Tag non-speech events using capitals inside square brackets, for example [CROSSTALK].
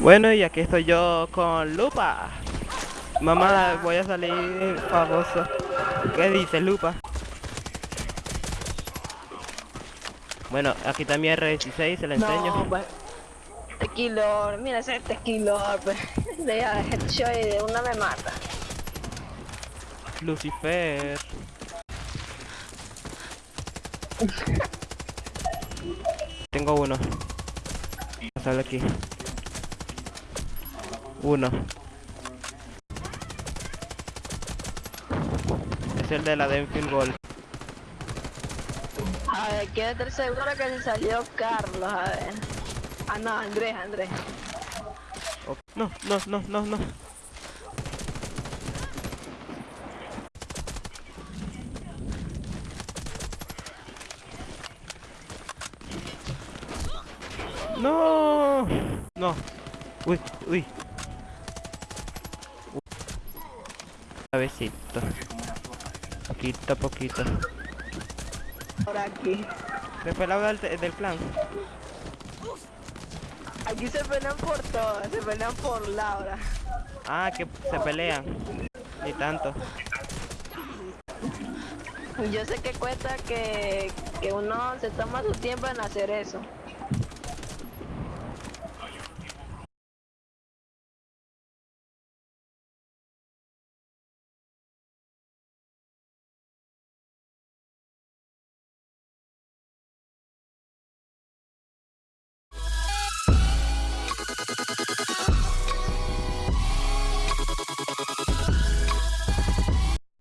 Bueno, y aquí estoy yo con Lupa. Mamá, voy a salir famoso. ¿Qué dice Lupa? Bueno, aquí también R16, se le enseño. No, pues. Tequilor, mira ese tequilor, pues. [LAUGHS] De headshot y de una me mata. Lucifer. [LAUGHS] Tengo uno. Sale aquí. Uno. Es el de la Denfield Gold. A ver, quédate seguro que se salió Carlos, a ver. Ah, no, Andrés, Andrés. Oh, No, no, no, no, no. No, no. Uy, uy. Suavecito. Poquito a poquito. Por aquí. Se la del, del clan. Aquí se pelean por todas, se pelean por Laura. Ah, que se pelean. Ni tanto. Yo sé que cuesta que, que uno se toma su tiempo en hacer eso.